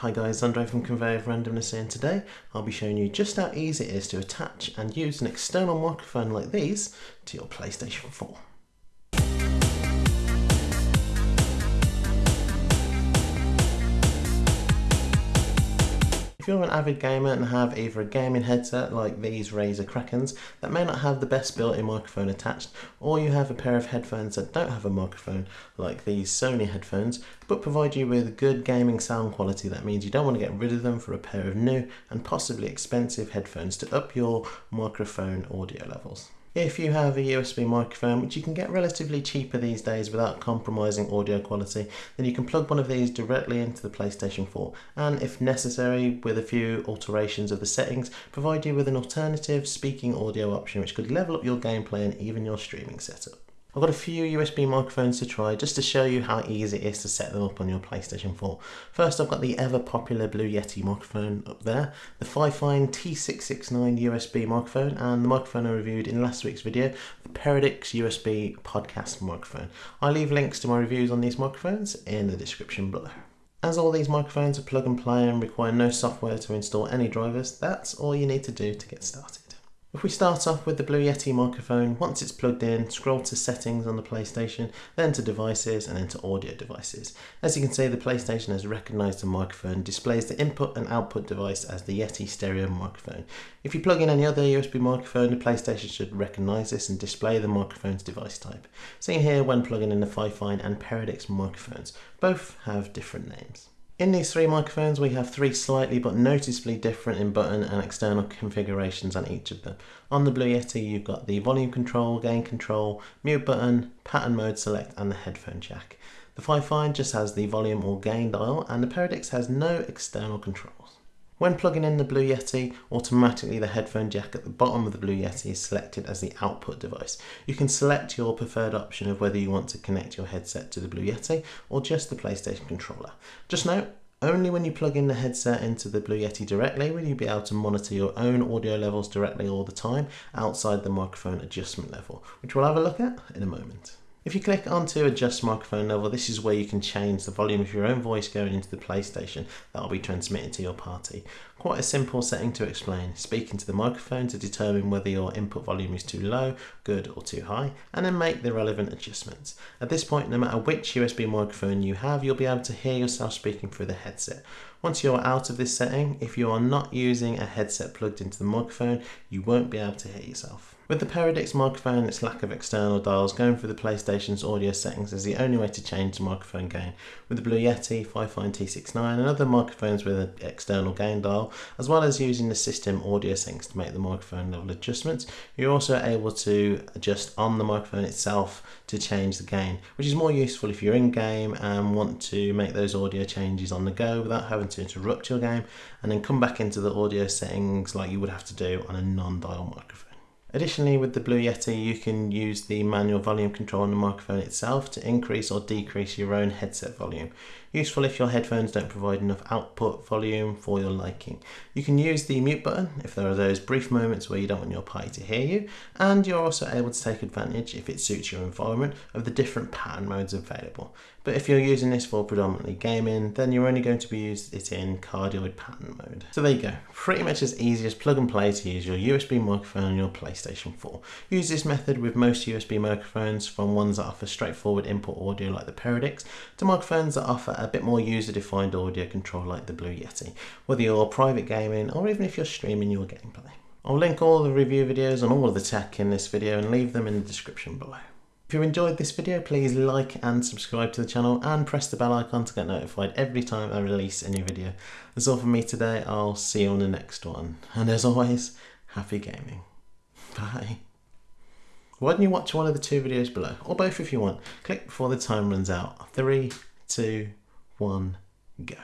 Hi guys, Andre from Conveyor of Randomness here and today I'll be showing you just how easy it is to attach and use an external microphone like these to your PlayStation 4. If you're an avid gamer and have either a gaming headset like these Razer Krakens that may not have the best built-in microphone attached, or you have a pair of headphones that don't have a microphone like these Sony headphones, but provide you with good gaming sound quality, that means you don't want to get rid of them for a pair of new and possibly expensive headphones to up your microphone audio levels. If you have a USB microphone, which you can get relatively cheaper these days without compromising audio quality, then you can plug one of these directly into the PlayStation 4 and if necessary, with a few alterations of the settings, provide you with an alternative speaking audio option which could level up your gameplay and even your streaming setup. I've got a few USB microphones to try just to show you how easy it is to set them up on your PlayStation 4. First I've got the ever popular Blue Yeti microphone up there, the Fifine T669 USB microphone and the microphone I reviewed in last week's video, the Peridix USB podcast microphone. I'll leave links to my reviews on these microphones in the description below. As all these microphones are plug and play and require no software to install any drivers, that's all you need to do to get started. If we start off with the Blue Yeti microphone, once it's plugged in, scroll to settings on the PlayStation, then to devices and then to audio devices. As you can see, the PlayStation has recognised the microphone, displays the input and output device as the Yeti stereo microphone. If you plug in any other USB microphone, the PlayStation should recognise this and display the microphone's device type. Seen here when plugging in the Fifine and Peridix microphones. Both have different names. In these three microphones we have three slightly but noticeably different in button and external configurations on each of them. On the Blue Yeti you've got the volume control, gain control, mute button, pattern mode select and the headphone jack. The Fifine just has the volume or gain dial and the Peridix has no external controls. When plugging in the Blue Yeti, automatically the headphone jack at the bottom of the Blue Yeti is selected as the output device. You can select your preferred option of whether you want to connect your headset to the Blue Yeti or just the PlayStation controller. Just note, only when you plug in the headset into the Blue Yeti directly will you be able to monitor your own audio levels directly all the time outside the microphone adjustment level, which we'll have a look at in a moment. If you click onto adjust microphone level, this is where you can change the volume of your own voice going into the PlayStation that will be transmitted to your party. Quite a simple setting to explain. speaking to the microphone to determine whether your input volume is too low, good or too high, and then make the relevant adjustments. At this point, no matter which USB microphone you have, you'll be able to hear yourself speaking through the headset. Once you're out of this setting, if you are not using a headset plugged into the microphone, you won't be able to hear yourself. With the Peridix microphone its lack of external dials, going through the Audio settings is the only way to change the microphone gain. With the Blue Yeti, Fifine T69 and other microphones with an external gain dial, as well as using the system audio settings to make the microphone level adjustments, you're also able to adjust on the microphone itself to change the gain, which is more useful if you're in game and want to make those audio changes on the go without having to interrupt your game and then come back into the audio settings like you would have to do on a non-dial microphone. Additionally, with the Blue Yeti, you can use the manual volume control on the microphone itself to increase or decrease your own headset volume. Useful if your headphones don't provide enough output volume for your liking. You can use the mute button if there are those brief moments where you don't want your party to hear you, and you're also able to take advantage, if it suits your environment, of the different pattern modes available. But if you're using this for predominantly gaming, then you're only going to be using it in cardioid pattern mode. So there you go, pretty much as easy as plug and play to use your USB microphone on your PlayStation 4. Use this method with most USB microphones, from ones that offer straightforward input audio like the Peridix, to microphones that offer a bit more user-defined audio control like the Blue Yeti, whether you're private gaming or even if you're streaming your gameplay. I'll link all the review videos on all of the tech in this video and leave them in the description below. If you enjoyed this video, please like and subscribe to the channel and press the bell icon to get notified every time I release a new video. That's all from me today, I'll see you on the next one. And as always, happy gaming. Bye. Why don't you watch one of the two videos below, or both if you want. Click before the time runs out. Three, two, one, go.